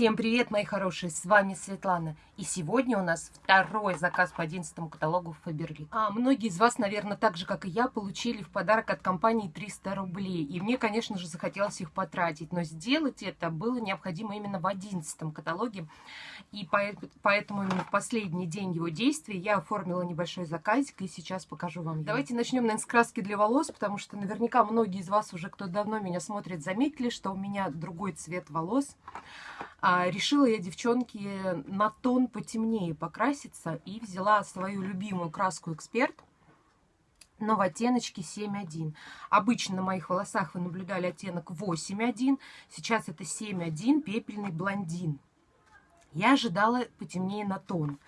Всем привет, мои хорошие, с вами Светлана. И сегодня у нас второй заказ по 11 каталогу Faberlic. А многие из вас, наверное, так же, как и я, получили в подарок от компании 300 рублей. И мне, конечно же, захотелось их потратить. Но сделать это было необходимо именно в 11 каталоге. И поэтому именно в последний день его действия я оформила небольшой заказик. И сейчас покажу вам. Давайте начнем, наверное, с краски для волос, потому что наверняка многие из вас уже, кто давно меня смотрит, заметили, что у меня другой цвет волос. А, решила я, девчонки, на тон потемнее покраситься и взяла свою любимую краску «Эксперт», но в оттеночке 7.1. Обычно на моих волосах вы наблюдали оттенок 8.1, сейчас это 7.1, пепельный блондин. Я ожидала потемнее на тон,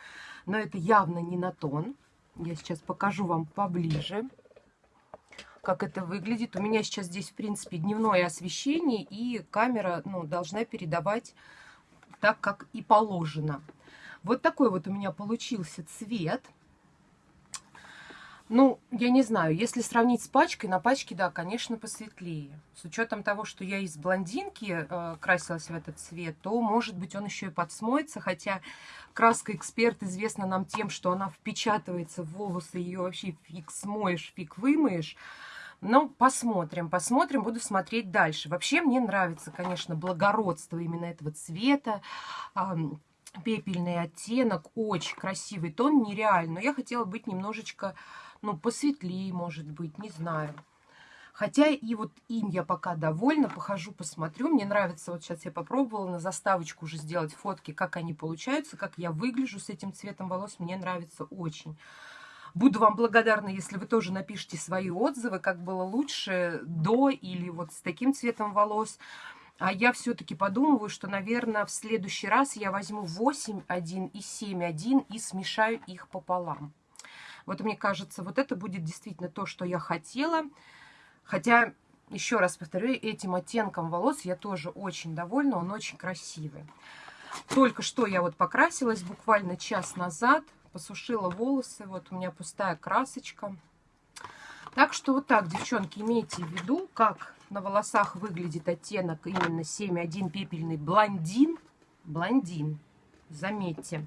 но это явно не на тон. Я сейчас покажу вам поближе, как это выглядит. У меня сейчас здесь, в принципе, дневное освещение, и камера ну, должна передавать так, как и положено. Вот такой вот у меня получился цвет. Ну, я не знаю, если сравнить с пачкой, на пачке, да, конечно, посветлее. С учетом того, что я из блондинки э, красилась в этот цвет, то, может быть, он еще и подсмоется, хотя краска «Эксперт» известна нам тем, что она впечатывается в волосы, ее вообще фиг смоешь, фиг вымоешь. Но посмотрим, посмотрим, буду смотреть дальше. Вообще мне нравится, конечно, благородство именно этого цвета. Пепельный оттенок, очень красивый тон, нереально. Но я хотела быть немножечко, ну, посветлее, может быть, не знаю. Хотя и вот им я пока довольна, похожу, посмотрю. Мне нравится, вот сейчас я попробовала на заставочку уже сделать фотки, как они получаются, как я выгляжу с этим цветом волос. Мне нравится очень. Буду вам благодарна, если вы тоже напишите свои отзывы, как было лучше до или вот с таким цветом волос. А я все-таки подумываю, что, наверное, в следующий раз я возьму 8,1 и 7,1 и смешаю их пополам. Вот мне кажется, вот это будет действительно то, что я хотела. Хотя, еще раз повторю, этим оттенком волос я тоже очень довольна, он очень красивый. Только что я вот покрасилась буквально час назад посушила волосы. Вот у меня пустая красочка. Так что вот так, девчонки, имейте в виду, как на волосах выглядит оттенок именно 7.1 пепельный блондин. Блондин, заметьте.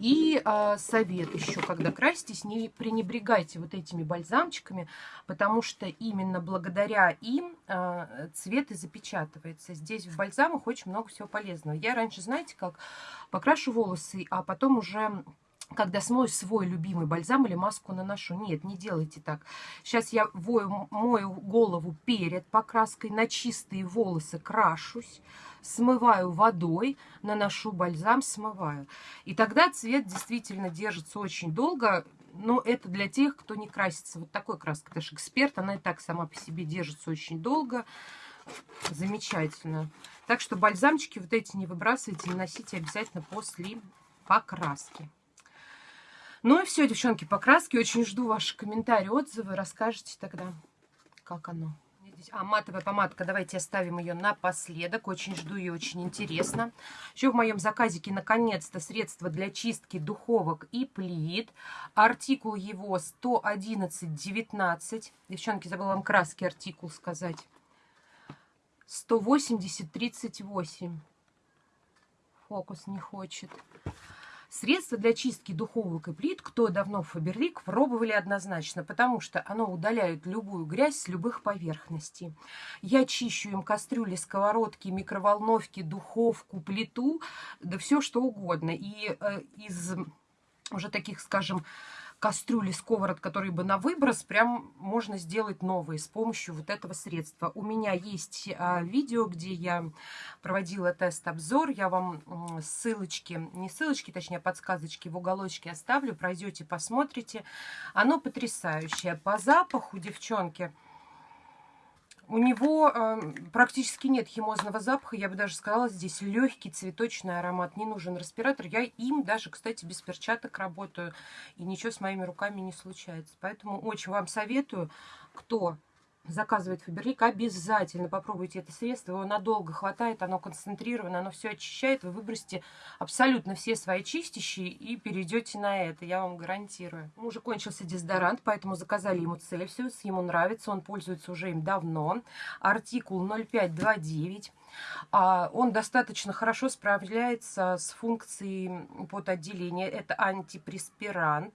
И э, совет еще, когда краситесь, не пренебрегайте вот этими бальзамчиками, потому что именно благодаря им э, цвет и запечатывается. Здесь в бальзамах очень много всего полезного. Я раньше, знаете, как покрашу волосы, а потом уже когда смою свой любимый бальзам или маску наношу. Нет, не делайте так. Сейчас я вою, мою голову перед покраской, на чистые волосы крашусь, смываю водой, наношу бальзам, смываю. И тогда цвет действительно держится очень долго, но это для тех, кто не красится вот такой. Потому что эксперт, она и так сама по себе держится очень долго. Замечательно. Так что бальзамчики вот эти не выбрасывайте, наносите обязательно после покраски. Ну и все, девчонки, покраски. Очень жду ваши комментарии, отзывы. Расскажите тогда, как оно. А, матовая помадка, давайте оставим ее напоследок. Очень жду ее, очень интересно. Еще в моем заказике, наконец-то, средство для чистки духовок и плит. Артикул его 111,19. Девчонки, забыла вам краски артикул сказать. 180,38. Фокус не хочет. Средство для чистки духовок и плит, кто давно Фаберлик, пробовали однозначно, потому что оно удаляет любую грязь с любых поверхностей. Я чищу им кастрюли, сковородки, микроволновки, духовку, плиту, да все что угодно. И э, из уже таких, скажем, кастрюли, сковород, которые бы на выброс, прям можно сделать новые с помощью вот этого средства. У меня есть а, видео, где я проводила тест-обзор. Я вам ссылочки, не ссылочки, точнее подсказочки в уголочке оставлю. Пройдете, посмотрите. Оно потрясающее. По запаху, девчонки, у него э, практически нет химозного запаха, я бы даже сказала, здесь легкий цветочный аромат, не нужен респиратор. Я им даже, кстати, без перчаток работаю, и ничего с моими руками не случается. Поэтому очень вам советую, кто заказывает Фаберлик, обязательно попробуйте это средство. Его надолго хватает, оно концентрировано, оно все очищает. Вы выбросите абсолютно все свои чистящие и перейдете на это, я вам гарантирую. Уже кончился дезодорант, поэтому заказали ему Цельсиус. Ему нравится, он пользуется уже им давно. Артикул 0529. А он достаточно хорошо справляется с функцией потоотделения. Это антипреспирант.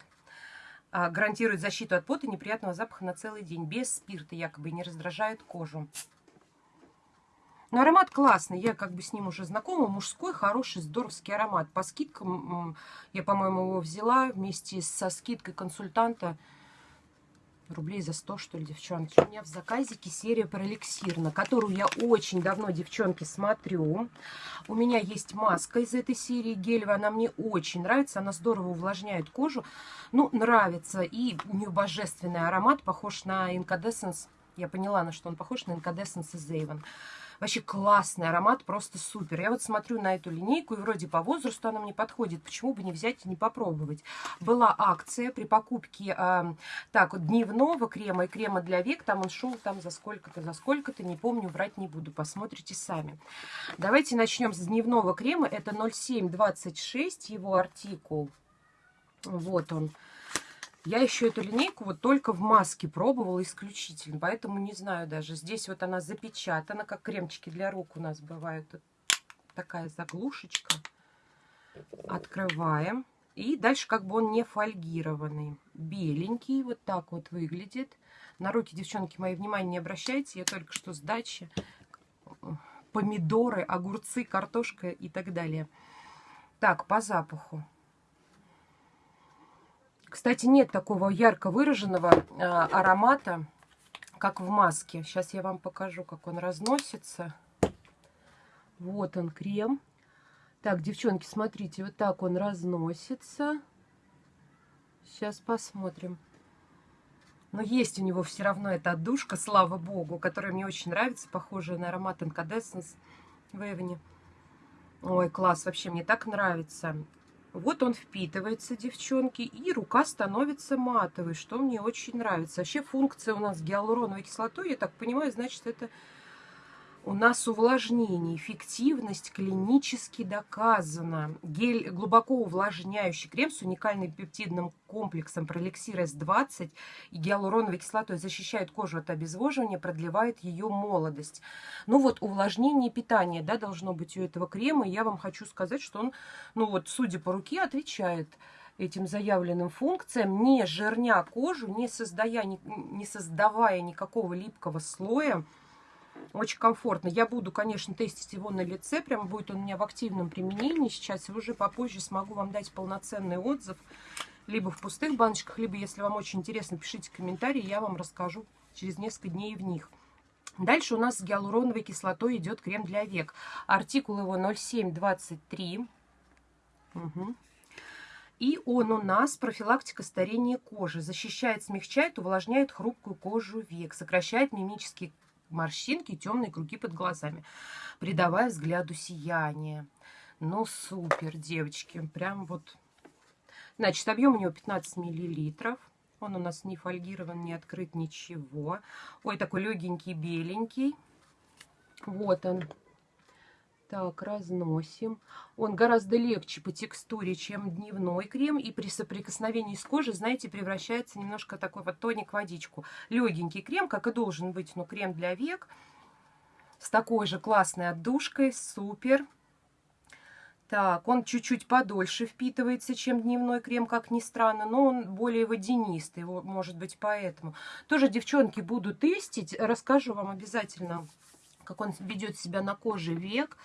А, гарантирует защиту от пота и неприятного запаха на целый день. Без спирта якобы не раздражает кожу. Но аромат классный, я как бы с ним уже знакома. Мужской, хороший, здоровский аромат. По скидкам я, по-моему, его взяла вместе со скидкой консультанта рублей за 100, что ли, девчонки. У меня в заказике серия про эликсир, на которую я очень давно, девчонки, смотрю. У меня есть маска из этой серии гелевая, она мне очень нравится, она здорово увлажняет кожу. Ну, нравится, и у нее божественный аромат, похож на Incandescence. Я поняла, на что он похож, на Incandescence из Avon. Вообще классный аромат, просто супер. Я вот смотрю на эту линейку, и вроде по возрасту она мне подходит. Почему бы не взять и не попробовать? Была акция при покупке э, так вот дневного крема и крема для век. Там он шел там за сколько-то, за сколько-то, не помню, врать не буду. Посмотрите сами. Давайте начнем с дневного крема. Это 0726, его артикул. Вот он. Я еще эту линейку вот только в маске пробовала исключительно, поэтому не знаю даже. Здесь вот она запечатана, как кремчики для рук у нас бывают. такая заглушечка. Открываем. И дальше как бы он не фольгированный. Беленький, вот так вот выглядит. На руки, девчонки, мои внимание не обращайте. Я только что с дачи. Помидоры, огурцы, картошка и так далее. Так, по запаху. Кстати, нет такого ярко выраженного э, аромата, как в маске. Сейчас я вам покажу, как он разносится. Вот он, крем. Так, девчонки, смотрите, вот так он разносится. Сейчас посмотрим. Но есть у него все равно эта отдушка, слава богу, которая мне очень нравится, похожая на аромат Incandescence в Эвне. Ой, класс, вообще мне так нравится. Вот он впитывается, девчонки, и рука становится матовой, что мне очень нравится. Вообще функция у нас гиалуроновой кислотой, я так понимаю, значит, это у нас увлажнение, эффективность клинически доказана. Гель глубоко увлажняющий крем с уникальным пептидным комплексом Пролексир S20 и гиалуроновой кислотой защищает кожу от обезвоживания, продлевает ее молодость. Ну вот увлажнение питание да, должно быть у этого крема. И я вам хочу сказать, что он, ну вот, судя по руке, отвечает этим заявленным функциям, не жирня кожу, не создавая, не создавая никакого липкого слоя, очень комфортно. Я буду, конечно, тестить его на лице. Прямо будет он у меня в активном применении сейчас. Уже попозже смогу вам дать полноценный отзыв. Либо в пустых баночках, либо, если вам очень интересно, пишите комментарии. Я вам расскажу через несколько дней в них. Дальше у нас с гиалуроновой кислотой идет крем для век. Артикул его 0723. Угу. И он у нас профилактика старения кожи. Защищает, смягчает, увлажняет хрупкую кожу век. Сокращает мимические морщинки, темные круги под глазами, придавая взгляду сияние. Ну, супер, девочки. Прям вот... Значит, объем у него 15 миллилитров. Он у нас не фольгирован, не открыт, ничего. Ой, такой легенький, беленький. Вот он. Так, разносим. Он гораздо легче по текстуре, чем дневной крем. И при соприкосновении с кожей, знаете, превращается немножко такой вот тоник водичку. Легенький крем, как и должен быть, но крем для век. С такой же классной отдушкой. Супер. Так, он чуть-чуть подольше впитывается, чем дневной крем, как ни странно, но он более водянистый, может быть, поэтому. Тоже, девчонки, буду тестить, расскажу вам обязательно, как он ведет себя на коже век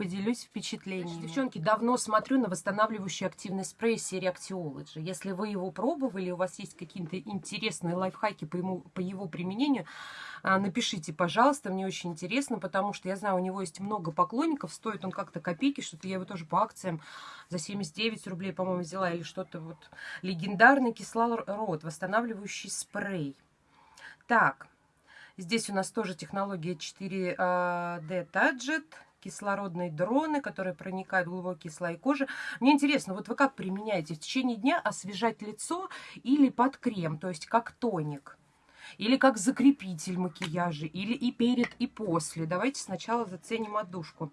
поделюсь впечатлениями. Девчонки, давно смотрю на восстанавливающий активный спрей серии Actiology. Если вы его пробовали, у вас есть какие-то интересные лайфхаки по, ему, по его применению, а, напишите, пожалуйста, мне очень интересно, потому что я знаю, у него есть много поклонников, стоит он как-то копейки, что-то я его тоже по акциям за 79 рублей, по-моему, взяла, или что-то вот. Легендарный кислород, восстанавливающий спрей. Так, здесь у нас тоже технология 4D Tadget кислородные дроны, которые проникают в глубокие слои кожи. Мне интересно, вот вы как применяете в течение дня освежать лицо или под крем, то есть как тоник? Или как закрепитель макияжа, или и перед, и после. Давайте сначала заценим отдушку.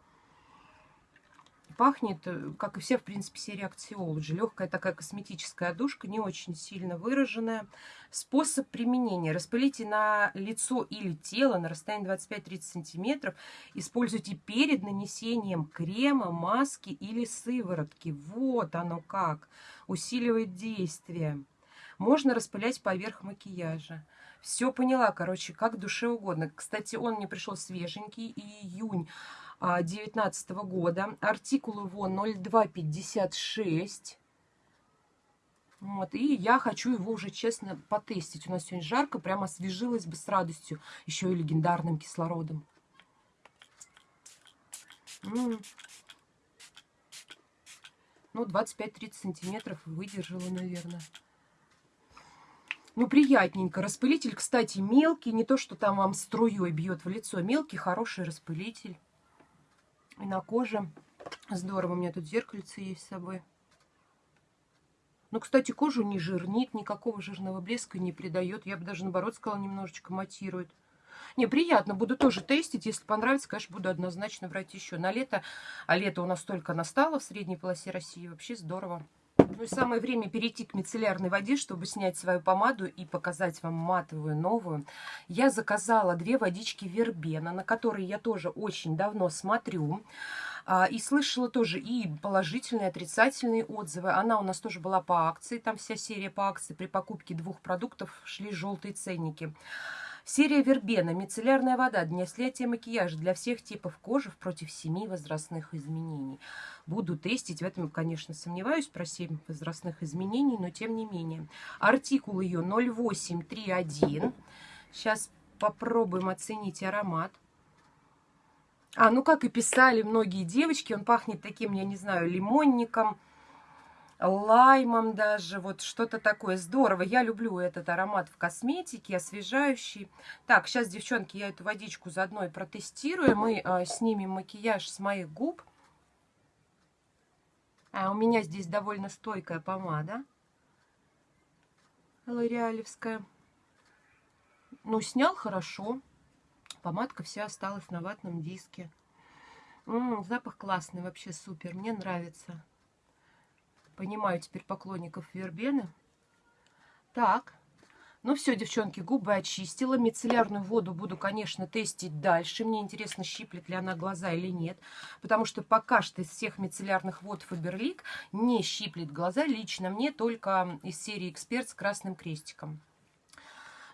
Пахнет, э, как и все, в принципе, серия Actiology. Легкая такая косметическая одушка, не очень сильно выраженная. Способ применения. Распылите на лицо или тело на расстоянии 25-30 сантиметров. Используйте перед нанесением крема, маски или сыворотки. Вот оно как. Усиливает действие. Можно распылять поверх макияжа. Все поняла, короче, как душе угодно. Кстати, он мне пришел свеженький, июнь 2019 года. Артикул его 0256. Вот, и я хочу его уже, честно, потестить. У нас сегодня жарко, прямо освежилась бы с радостью. Еще и легендарным кислородом. М -м -м. Ну, 25-30 сантиметров выдержала, наверное. Ну, приятненько. Распылитель, кстати, мелкий. Не то, что там вам струей бьет в лицо. Мелкий, хороший распылитель. И на коже здорово. У меня тут зеркальце есть с собой. Ну, кстати, кожу не жирнит, никакого жирного блеска не придает. Я бы даже, наоборот, сказала, немножечко матирует. Не, приятно, буду тоже тестить. Если понравится, конечно, буду однозначно брать еще на лето. А лето у нас только настало в средней полосе России. Вообще здорово. Ну и самое время перейти к мицеллярной воде, чтобы снять свою помаду и показать вам матовую новую. Я заказала две водички Вербена, на которые я тоже очень давно смотрю. А, и слышала тоже и положительные, и отрицательные отзывы. Она у нас тоже была по акции, там вся серия по акции. При покупке двух продуктов шли желтые ценники. Серия Вербена. Мицеллярная вода для снятия макияжа для всех типов кожи против семи возрастных изменений. Буду тестить. В этом, конечно, сомневаюсь про 7 возрастных изменений, но тем не менее. Артикул ее 0831. Сейчас попробуем оценить аромат. А, ну как и писали многие девочки, он пахнет таким, я не знаю, лимонником, лаймом даже, вот что-то такое. Здорово, я люблю этот аромат в косметике, освежающий. Так, сейчас, девчонки, я эту водичку заодно и протестирую. Мы э, снимем макияж с моих губ. А у меня здесь довольно стойкая помада. Лореалевская. Ну, снял хорошо. Помадка вся осталась на ватном диске. М -м, запах классный, вообще супер. Мне нравится. Понимаю теперь поклонников вербены. Так. Ну все, девчонки, губы очистила. Мицеллярную воду буду, конечно, тестить дальше. Мне интересно, щиплет ли она глаза или нет. Потому что пока что из всех мицеллярных вод Фаберлик не щиплет глаза. Лично мне только из серии Эксперт с красным крестиком.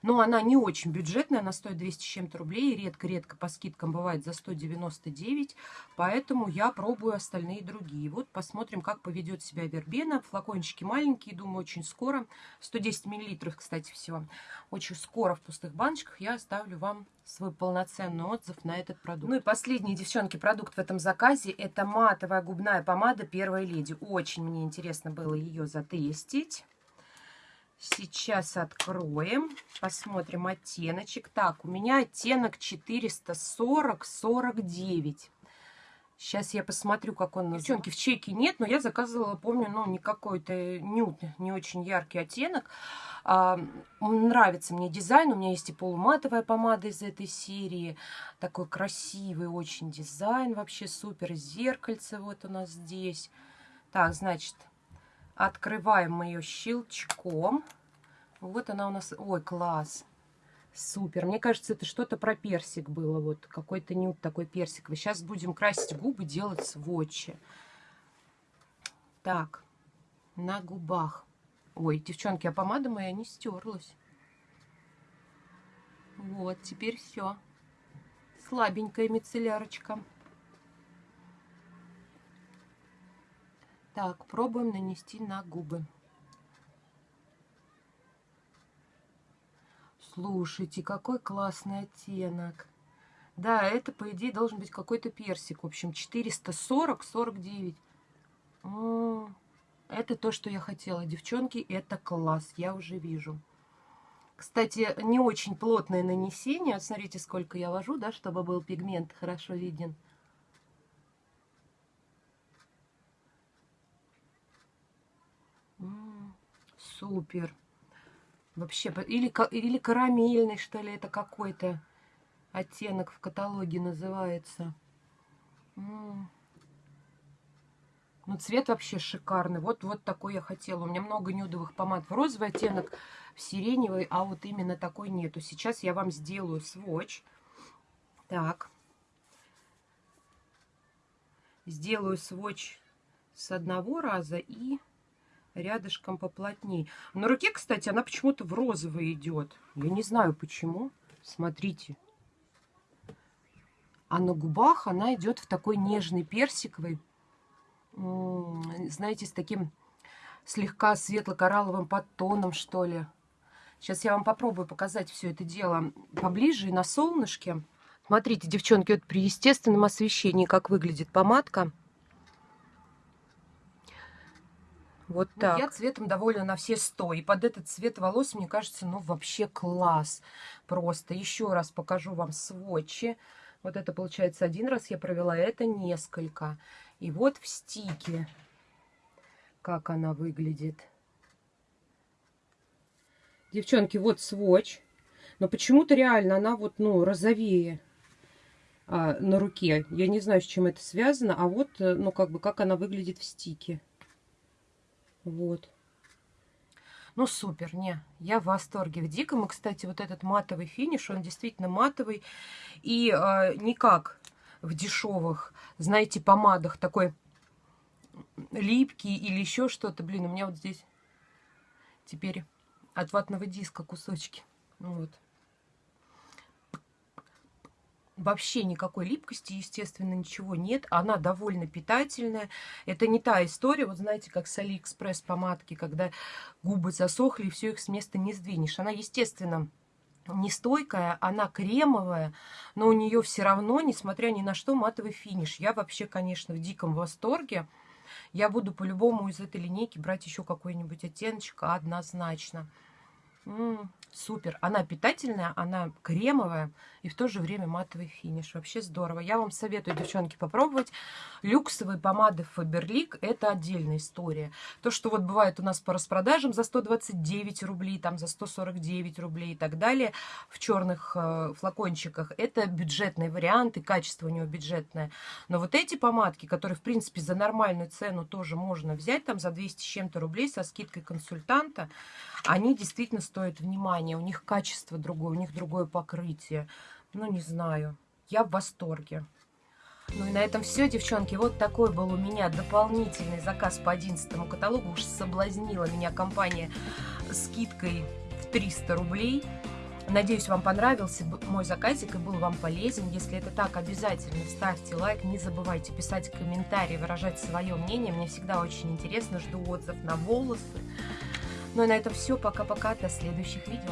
Но она не очень бюджетная, она стоит 200 с чем-то рублей. Редко-редко по скидкам бывает за 199. Поэтому я пробую остальные другие. Вот посмотрим, как поведет себя вербена. Флакончики маленькие, думаю, очень скоро. 110 миллилитров, кстати, всего. Очень скоро в пустых баночках я оставлю вам свой полноценный отзыв на этот продукт. Ну и последний, девчонки, продукт в этом заказе. Это матовая губная помада Первой Леди. Очень мне интересно было ее затестить. Сейчас откроем, посмотрим оттеночек. Так, у меня оттенок 440-49. Сейчас я посмотрю, как он... Девчонки, в чеке нет, но я заказывала, помню, ну, не какой-то нюд, не очень яркий оттенок. А, нравится мне дизайн. У меня есть и полуматовая помада из этой серии. Такой красивый очень дизайн, вообще супер. Зеркальце вот у нас здесь. Так, значит, Открываем мы ее щелчком. Вот она у нас. Ой, класс. Супер. Мне кажется, это что-то про персик было. Вот какой-то нюд такой персиковый. Сейчас будем красить губы, делать сводчи. Так, на губах. Ой, девчонки, а помада моя не стерлась. Вот, теперь все. Слабенькая мицеллярочка. Так, пробуем нанести на губы. Слушайте, какой классный оттенок. Да, это, по идее, должен быть какой-то персик. В общем, 440-49. Это то, что я хотела. Девчонки, это класс. Я уже вижу. Кстати, не очень плотное нанесение. смотрите, сколько я вожу, да, чтобы был пигмент хорошо виден. Супер. Вообще, или, или карамельный, что ли, это какой-то оттенок в каталоге называется. Ну, цвет вообще шикарный. Вот, вот такой я хотела. У меня много нюдовых помад в розовый оттенок, в сиреневый, а вот именно такой нету. Сейчас я вам сделаю сводч. Так. Сделаю сводч с одного раза и рядышком поплотнее. На руке, кстати, она почему-то в розовый идет. Я не знаю почему. Смотрите. А на губах она идет в такой нежный персиковый знаете, с таким слегка светло-коралловым подтоном, что ли. Сейчас я вам попробую показать все это дело поближе и на солнышке. Смотрите, девчонки, вот при естественном освещении, как выглядит помадка. Вот ну, так. Я цветом довольна на все сто. И под этот цвет волос, мне кажется, ну вообще класс. Просто еще раз покажу вам сводчи. Вот это получается один раз я провела, это несколько. И вот в стике, как она выглядит. Девчонки, вот сводч. Но почему-то реально она вот, ну, розовее а, на руке. Я не знаю, с чем это связано. А вот, э, ну, как бы, как она выглядит в стике. Вот. Ну, супер, не, я в восторге. В диком, и, кстати, вот этот матовый финиш, он действительно матовый. И э, никак в дешевых, знаете, помадах такой липкий или еще что-то. Блин, у меня вот здесь теперь от ватного диска кусочки. Ну вот. Вообще никакой липкости, естественно, ничего нет. Она довольно питательная. Это не та история, вот знаете, как с Алиэкспресс помадки, когда губы засохли, и все их с места не сдвинешь. Она, естественно, не стойкая, она кремовая, но у нее все равно, несмотря ни на что, матовый финиш. Я вообще, конечно, в диком восторге. Я буду по-любому из этой линейки брать еще какой-нибудь оттеночек однозначно. Супер. Она питательная, она кремовая и в то же время матовый финиш. Вообще здорово. Я вам советую, девчонки, попробовать. Люксовые помады Faberlic – это отдельная история. То, что вот бывает у нас по распродажам за 129 рублей, там за 149 рублей и так далее в черных э, флакончиках, это бюджетный вариант и качество у него бюджетное. Но вот эти помадки, которые, в принципе, за нормальную цену тоже можно взять, там за 200 с чем-то рублей со скидкой консультанта, они действительно стоят внимания. У них качество другое, у них другое покрытие. Ну, не знаю. Я в восторге. Ну и на этом все, девчонки. Вот такой был у меня дополнительный заказ по 11 каталогу. Уж соблазнила меня компания скидкой в 300 рублей. Надеюсь, вам понравился мой заказик и был вам полезен. Если это так, обязательно ставьте лайк. Не забывайте писать комментарии, выражать свое мнение. Мне всегда очень интересно. Жду отзыв на волосы. Ну и на этом все. Пока-пока. До следующих видео.